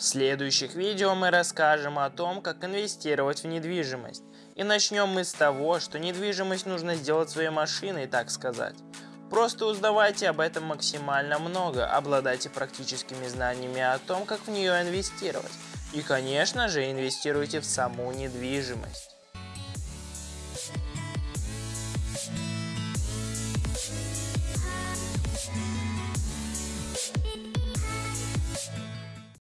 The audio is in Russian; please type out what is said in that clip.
В следующих видео мы расскажем о том, как инвестировать в недвижимость. И начнем мы с того, что недвижимость нужно сделать своей машиной, так сказать. Просто узнавайте об этом максимально много, обладайте практическими знаниями о том, как в нее инвестировать. И, конечно же, инвестируйте в саму недвижимость.